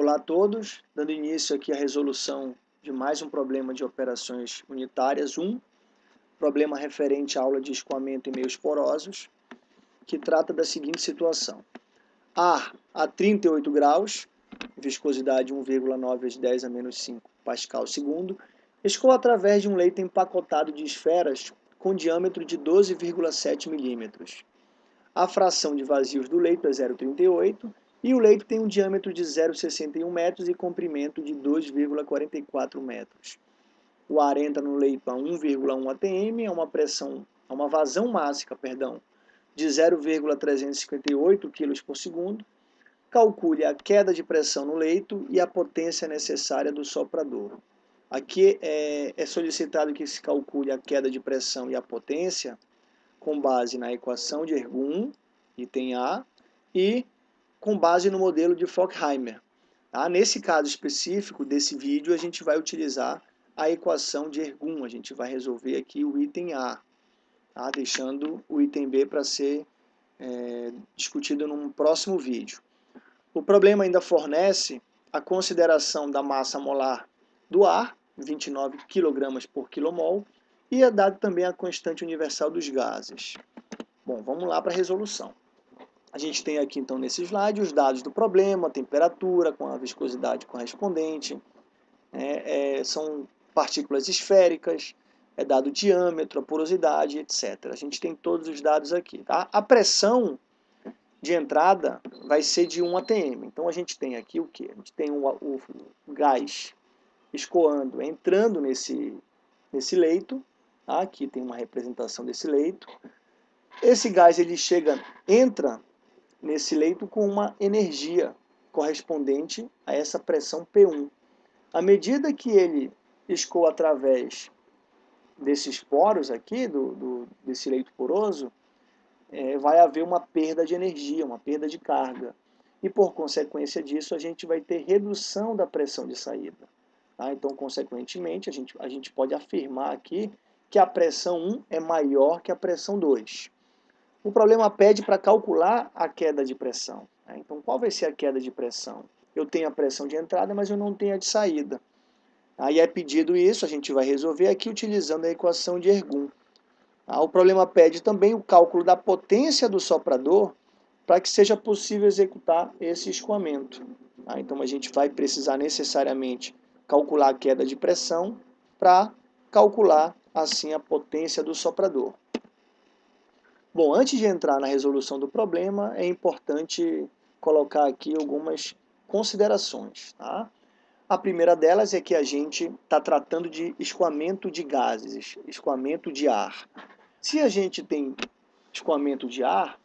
Olá a todos, dando início aqui à resolução de mais um problema de operações unitárias 1, problema referente à aula de escoamento em meios porosos, que trata da seguinte situação. Ar a 38 graus, viscosidade 1,9 vezes 10 a menos 5 pascal segundo, escoa através de um leito empacotado de esferas com diâmetro de 12,7 milímetros. A fração de vazios do leito é 0,38 e o leito tem um diâmetro de 0,61 metros e comprimento de 2,44 metros. O ar entra no leito a 1,1 atm, é uma pressão, é uma vazão máxima, perdão, de 0,358 kg por segundo. Calcule a queda de pressão no leito e a potência necessária do soprador. Aqui é, é solicitado que se calcule a queda de pressão e a potência com base na equação de Ergun, item A, e com base no modelo de Fockheimer. Tá? Nesse caso específico desse vídeo, a gente vai utilizar a equação de Ergun, a gente vai resolver aqui o item A, tá? deixando o item B para ser é, discutido num próximo vídeo. O problema ainda fornece a consideração da massa molar do ar, 29 kg por quilomol, e é dado também a constante universal dos gases. Bom, vamos lá para a resolução. A gente tem aqui, então, nesse slide, os dados do problema, a temperatura com a viscosidade correspondente, é, é, são partículas esféricas, é dado o diâmetro, a porosidade, etc. A gente tem todos os dados aqui. Tá? A pressão de entrada vai ser de 1 atm. Então, a gente tem aqui o que? A gente tem o, o gás escoando, entrando nesse, nesse leito. Tá? Aqui tem uma representação desse leito. Esse gás ele chega, entra nesse leito com uma energia correspondente a essa pressão P1. À medida que ele escoa através desses poros aqui, do, do desse leito poroso, é, vai haver uma perda de energia, uma perda de carga. E por consequência disso, a gente vai ter redução da pressão de saída. Tá? Então, consequentemente, a gente, a gente pode afirmar aqui que a pressão 1 é maior que a pressão 2. O problema pede para calcular a queda de pressão. Né? Então, qual vai ser a queda de pressão? Eu tenho a pressão de entrada, mas eu não tenho a de saída. Aí é pedido isso, a gente vai resolver aqui utilizando a equação de Ergun. Ah, o problema pede também o cálculo da potência do soprador para que seja possível executar esse escoamento. Ah, então a gente vai precisar necessariamente calcular a queda de pressão para calcular assim a potência do soprador. Bom, antes de entrar na resolução do problema, é importante colocar aqui algumas considerações. Tá? A primeira delas é que a gente está tratando de escoamento de gases, escoamento de ar. Se a gente tem escoamento de ar,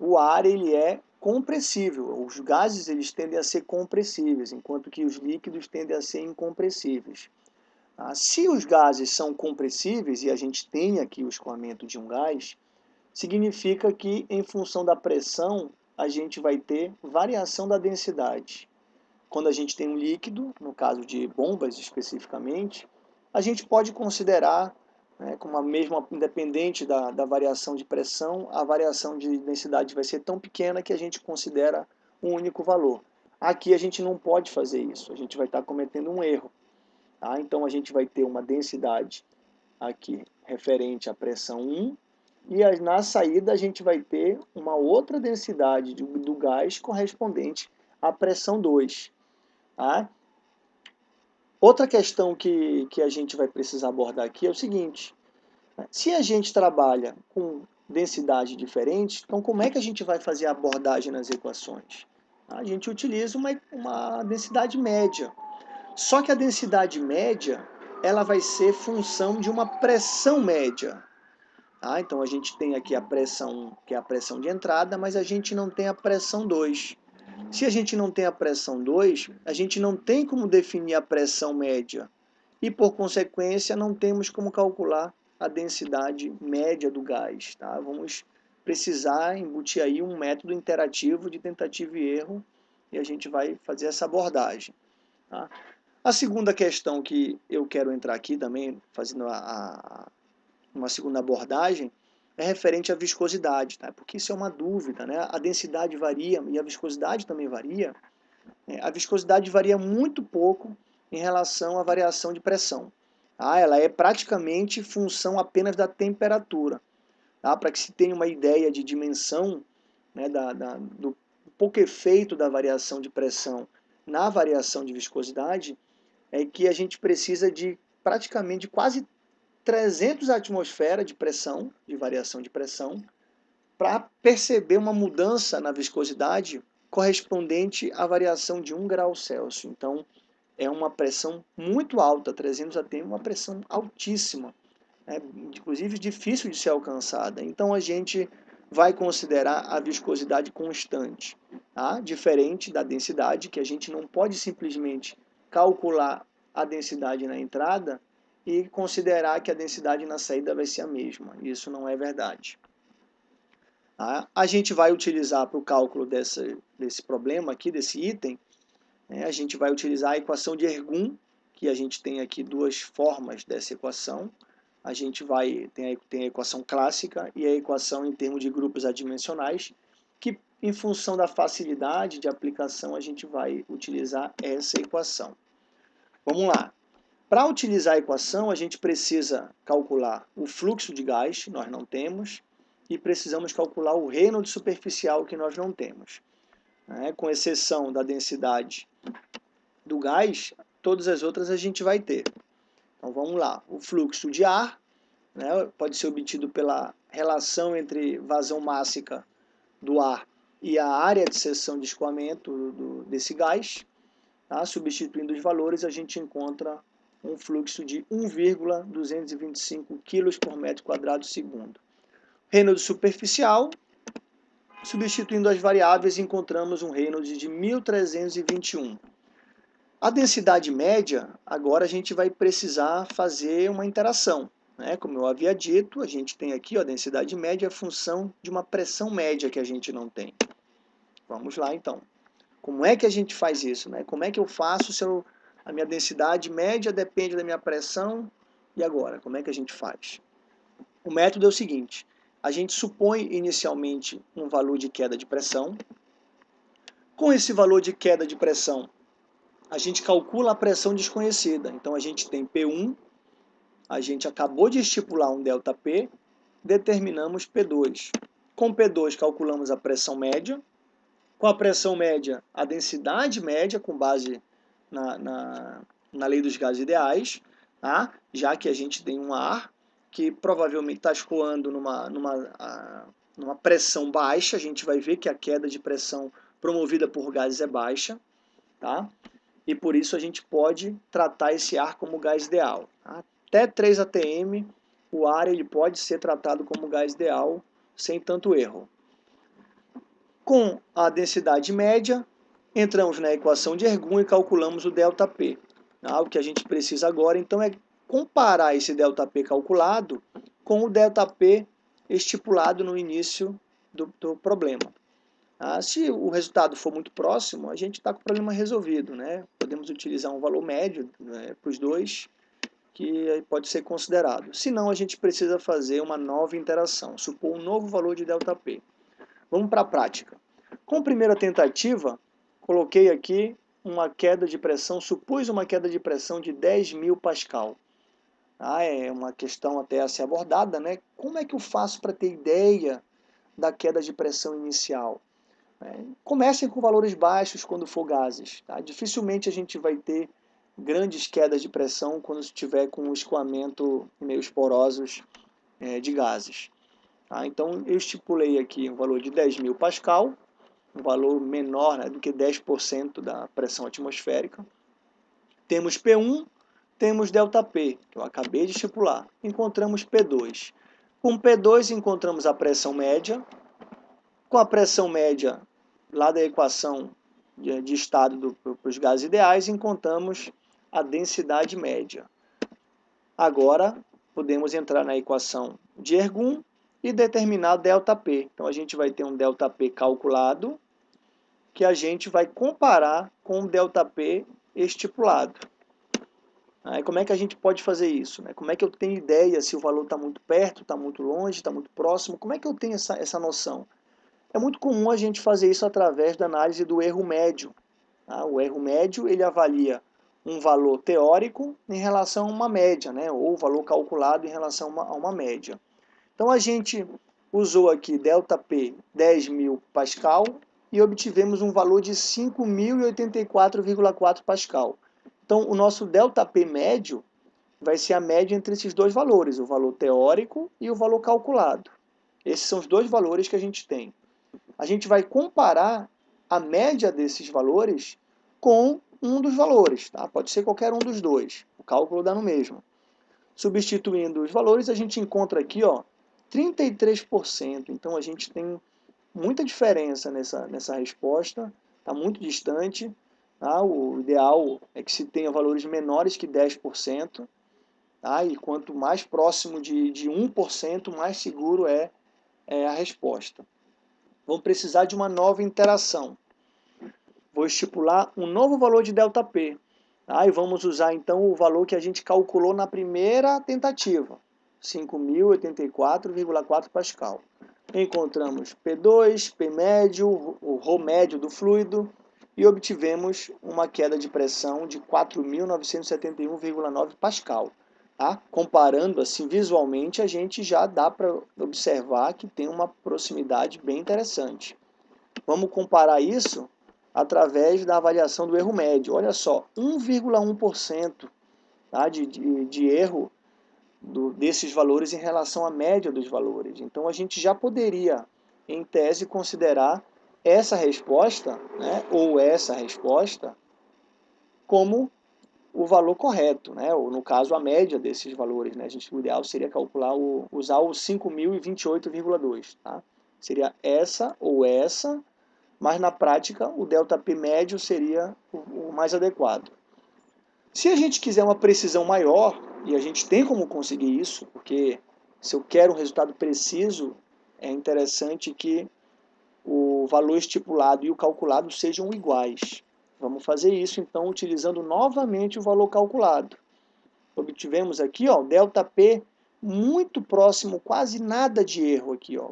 o ar ele é compressível. Os gases eles tendem a ser compressíveis, enquanto que os líquidos tendem a ser incompressíveis. Tá? Se os gases são compressíveis, e a gente tem aqui o escoamento de um gás, significa que em função da pressão a gente vai ter variação da densidade. Quando a gente tem um líquido, no caso de bombas especificamente, a gente pode considerar, né, como a mesma, independente da, da variação de pressão, a variação de densidade vai ser tão pequena que a gente considera um único valor. Aqui a gente não pode fazer isso, a gente vai estar cometendo um erro. Tá? Então a gente vai ter uma densidade aqui referente à pressão 1 e na saída a gente vai ter uma outra densidade do gás correspondente à pressão 2. Tá? Outra questão que, que a gente vai precisar abordar aqui é o seguinte, né? se a gente trabalha com densidade diferente, então como é que a gente vai fazer a abordagem nas equações? A gente utiliza uma, uma densidade média. Só que a densidade média ela vai ser função de uma pressão média. Tá? Então a gente tem aqui a pressão, que é a pressão de entrada, mas a gente não tem a pressão 2. Se a gente não tem a pressão 2, a gente não tem como definir a pressão média. E por consequência não temos como calcular a densidade média do gás. Tá? Vamos precisar embutir aí um método interativo de tentativa e erro e a gente vai fazer essa abordagem. Tá? A segunda questão que eu quero entrar aqui também, fazendo a, a uma segunda abordagem, é referente à viscosidade, tá? porque isso é uma dúvida. Né? A densidade varia e a viscosidade também varia, é, a viscosidade varia muito pouco em relação à variação de pressão. Tá? Ela é praticamente função apenas da temperatura. Tá? Para que se tenha uma ideia de dimensão né, da, da, do pouco efeito da variação de pressão na variação de viscosidade, é que a gente precisa de praticamente quase 300 atmosferas de pressão, de variação de pressão, para perceber uma mudança na viscosidade correspondente à variação de 1 grau Celsius. Então, é uma pressão muito alta, 300 atm uma pressão altíssima, né? inclusive difícil de ser alcançada. Então, a gente vai considerar a viscosidade constante, tá? diferente da densidade, que a gente não pode simplesmente calcular a densidade na entrada e considerar que a densidade na saída vai ser a mesma. Isso não é verdade. Tá? A gente vai utilizar para o cálculo desse, desse problema aqui, desse item, né, a gente vai utilizar a equação de Ergun, que a gente tem aqui duas formas dessa equação. A gente vai tem a, tem a equação clássica e a equação em termos de grupos adimensionais, que em função da facilidade de aplicação a gente vai utilizar essa equação. Vamos lá. Para utilizar a equação, a gente precisa calcular o fluxo de gás, nós não temos, e precisamos calcular o Reynolds superficial que nós não temos. Né? Com exceção da densidade do gás, todas as outras a gente vai ter. Então vamos lá, o fluxo de ar né, pode ser obtido pela relação entre vazão mássica do ar e a área de seção de escoamento do, desse gás. Tá? Substituindo os valores, a gente encontra um fluxo de 1,225 kg por metro quadrado segundo. Reynolds superficial, substituindo as variáveis, encontramos um Reynolds de 1321. A densidade média, agora a gente vai precisar fazer uma interação. Né? Como eu havia dito, a gente tem aqui ó, a densidade média, a função de uma pressão média que a gente não tem. Vamos lá então. Como é que a gente faz isso? Né? Como é que eu faço se eu, a minha densidade média depende da minha pressão? E agora, como é que a gente faz? O método é o seguinte, a gente supõe inicialmente um valor de queda de pressão. Com esse valor de queda de pressão, a gente calcula a pressão desconhecida. Então a gente tem P1, a gente acabou de estipular um ΔP, determinamos P2. Com P2 calculamos a pressão média, com a pressão média a densidade média com base na, na, na lei dos gases ideais, tá? já que a gente tem um ar que provavelmente está escoando numa, numa, numa pressão baixa, a gente vai ver que a queda de pressão promovida por gases é baixa, tá? e por isso a gente pode tratar esse ar como gás ideal. Até 3 atm, o ar ele pode ser tratado como gás ideal sem tanto erro. Com a densidade média, entramos na equação de Ergun e calculamos o ΔP. Tá? O que a gente precisa agora, então, é comparar esse ΔP calculado com o ΔP estipulado no início do, do problema. Ah, se o resultado for muito próximo, a gente está com o problema resolvido. Né? Podemos utilizar um valor médio né, para os dois, que pode ser considerado. Se não, a gente precisa fazer uma nova interação, supor um novo valor de ΔP. Vamos para a prática. Com a primeira tentativa, coloquei aqui uma queda de pressão, supus uma queda de pressão de 10 mil pascal. Ah, é uma questão até a ser abordada, né? Como é que eu faço para ter ideia da queda de pressão inicial? É, comecem com valores baixos quando for gases. Tá? Dificilmente a gente vai ter grandes quedas de pressão quando estiver com o escoamento em meios porosos é, de gases. Tá? Então eu estipulei aqui um valor de 10 mil pascal, um valor menor né, do que 10% da pressão atmosférica. Temos P1 temos ΔP, que eu acabei de estipular. Encontramos P2. Com P2 encontramos a pressão média. Com a pressão média, lá da equação de, de estado para os gases ideais, encontramos a densidade média. Agora, podemos entrar na equação de Ergun e determinar ΔP. Então, a gente vai ter um ΔP calculado, que a gente vai comparar com o ΔP estipulado. Aí como é que a gente pode fazer isso? Né? Como é que eu tenho ideia se o valor está muito perto, está muito longe, está muito próximo? Como é que eu tenho essa, essa noção? É muito comum a gente fazer isso através da análise do erro médio. Tá? O erro médio ele avalia um valor teórico em relação a uma média, né? ou valor calculado em relação a uma, a uma média. Então a gente usou aqui ΔP 10.000 Pascal e obtivemos um valor de 5.084,4 Pascal. Então o nosso ΔP médio vai ser a média entre esses dois valores, o valor teórico e o valor calculado. Esses são os dois valores que a gente tem. A gente vai comparar a média desses valores com um dos valores, tá? pode ser qualquer um dos dois, o cálculo dá no mesmo. Substituindo os valores, a gente encontra aqui ó, 33%, então a gente tem muita diferença nessa, nessa resposta, está muito distante, tá? o ideal é que se tenha valores menores que 10%, tá? e quanto mais próximo de, de 1%, mais seguro é, é a resposta. Vamos precisar de uma nova interação vou estipular um novo valor de ΔP. Tá? E vamos usar então o valor que a gente calculou na primeira tentativa, 5.084,4 Pascal. Encontramos P2, P médio, o Rho médio do fluido e obtivemos uma queda de pressão de 4.971,9 Pascal. Tá? Comparando assim visualmente, a gente já dá para observar que tem uma proximidade bem interessante. Vamos comparar isso através da avaliação do erro médio. Olha só, 1,1% tá, de, de, de erro do, desses valores em relação à média dos valores. Então a gente já poderia, em tese, considerar essa resposta, né, ou essa resposta, como o valor correto, né, ou no caso a média desses valores. Né, a gente, o ideal seria calcular, o, usar o 5.028,2. Tá? Seria essa ou essa mas na prática o ΔP médio seria o, mais adequado. Se a gente quiser uma precisão maior, e a gente tem como conseguir isso, porque se eu quero um resultado preciso, é interessante que o valor estipulado e o calculado sejam iguais. Vamos fazer isso então utilizando novamente o valor calculado. Obtivemos aqui ó, ΔP muito próximo, quase nada de erro aqui, ó,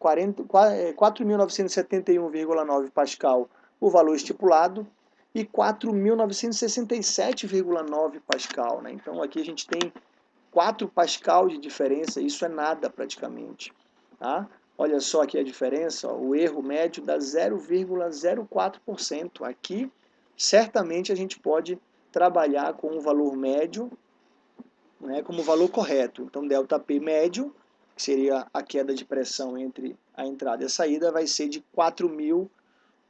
4.971,9 é, Pascal o valor estipulado e 4.967,9 Pascal. Né? Então aqui a gente tem 4 Pascal de diferença, isso é nada praticamente. Tá? Olha só aqui a diferença, ó, o erro médio dá 0,04%. Aqui, certamente a gente pode trabalhar com o valor médio né, como valor correto. Então, ΔP médio que seria a queda de pressão entre a entrada e a saída, vai ser de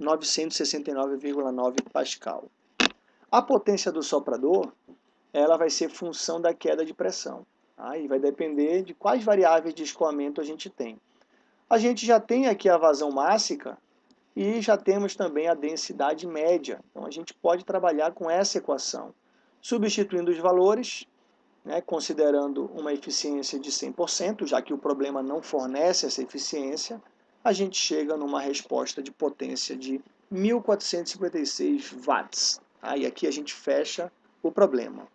4.969,9 Pascal. A potência do soprador, ela vai ser função da queda de pressão. Aí tá? vai depender de quais variáveis de escoamento a gente tem. A gente já tem aqui a vazão mássica e já temos também a densidade média. Então a gente pode trabalhar com essa equação. Substituindo os valores, né, considerando uma eficiência de 100%, já que o problema não fornece essa eficiência, a gente chega numa resposta de potência de 1456 watts. Aí aqui a gente fecha o problema.